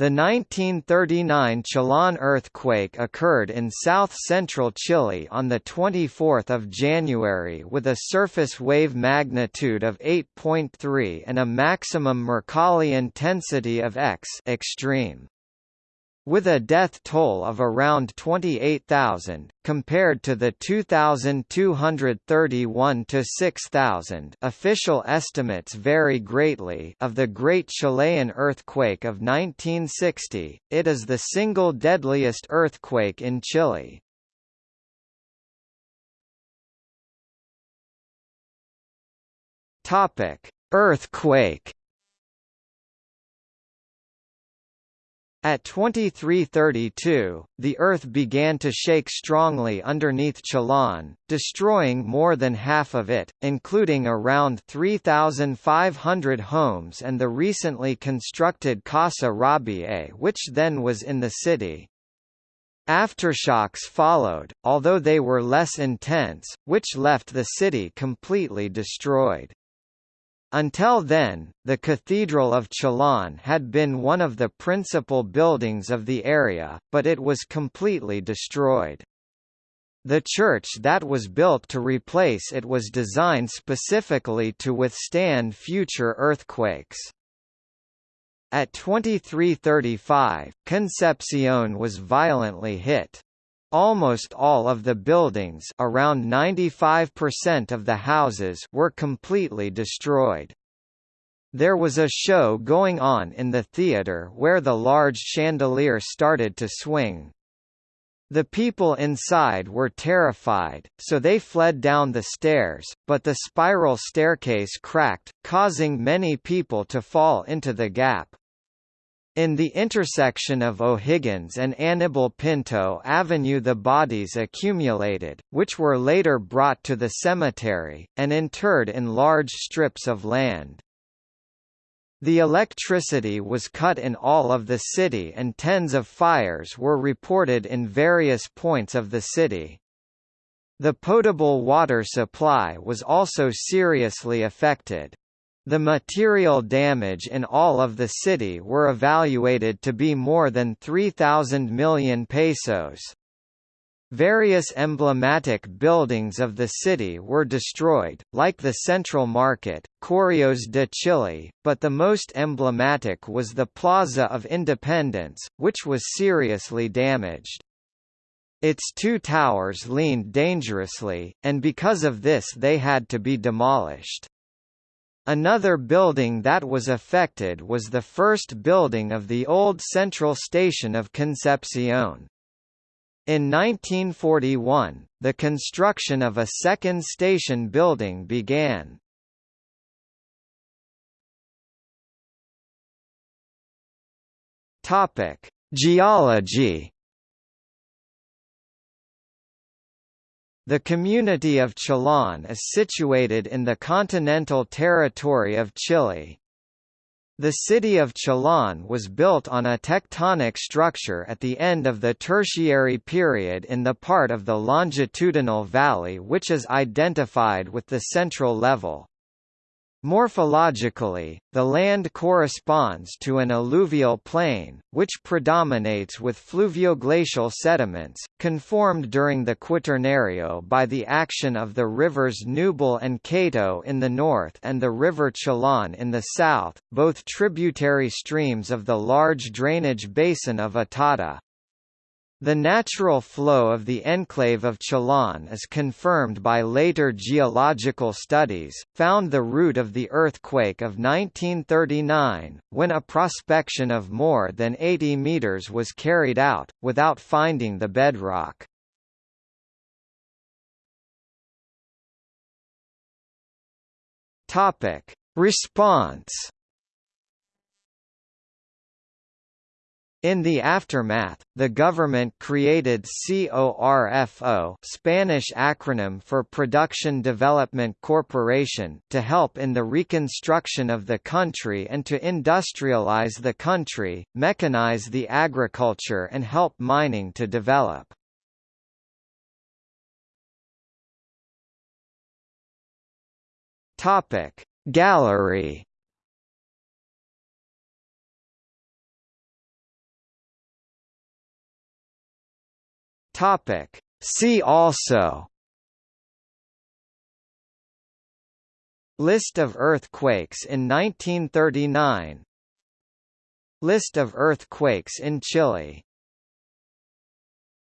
The 1939 Chillán earthquake occurred in south-central Chile on 24 January with a surface wave magnitude of 8.3 and a maximum Mercalli intensity of X extreme with a death toll of around 28,000, compared to the 2,231 to 6,000 official estimates vary greatly of the Great Chilean Earthquake of 1960, it is the single deadliest earthquake in Chile. Earthquake At 2332, the Earth began to shake strongly underneath Chillán, destroying more than half of it, including around 3,500 homes and the recently constructed Casa Rabier which then was in the city. Aftershocks followed, although they were less intense, which left the city completely destroyed. Until then, the Cathedral of Chillán had been one of the principal buildings of the area, but it was completely destroyed. The church that was built to replace it was designed specifically to withstand future earthquakes. At 2335, Concepcion was violently hit. Almost all of the buildings around 95% of the houses were completely destroyed. There was a show going on in the theater where the large chandelier started to swing. The people inside were terrified, so they fled down the stairs, but the spiral staircase cracked, causing many people to fall into the gap. In the intersection of O'Higgins and Aníbal Pinto Avenue the bodies accumulated, which were later brought to the cemetery, and interred in large strips of land. The electricity was cut in all of the city and tens of fires were reported in various points of the city. The potable water supply was also seriously affected. The material damage in all of the city were evaluated to be more than 3,000 million pesos. Various emblematic buildings of the city were destroyed, like the Central Market, Correos de Chile, but the most emblematic was the Plaza of Independence, which was seriously damaged. Its two towers leaned dangerously, and because of this they had to be demolished. Another building that was affected was the first building of the old central station of Concepcion. In 1941, the construction of a second station building began. Topic: Geology The community of Chillán is situated in the continental territory of Chile. The city of Chillán was built on a tectonic structure at the end of the Tertiary period in the part of the longitudinal valley which is identified with the central level. Morphologically, the land corresponds to an alluvial plain, which predominates with fluvioglacial sediments, conformed during the Quaternario by the action of the rivers Ñuble and Cato in the north and the river Chillán in the south, both tributary streams of the large drainage basin of Itata. The natural flow of the enclave of Chillán is confirmed by later geological studies, found the root of the earthquake of 1939, when a prospection of more than 80 meters was carried out, without finding the bedrock. Response In the aftermath, the government created CORFO Spanish acronym for Production Development Corporation to help in the reconstruction of the country and to industrialize the country, mechanize the agriculture and help mining to develop. Gallery Topic. See also List of earthquakes in 1939 List of earthquakes in Chile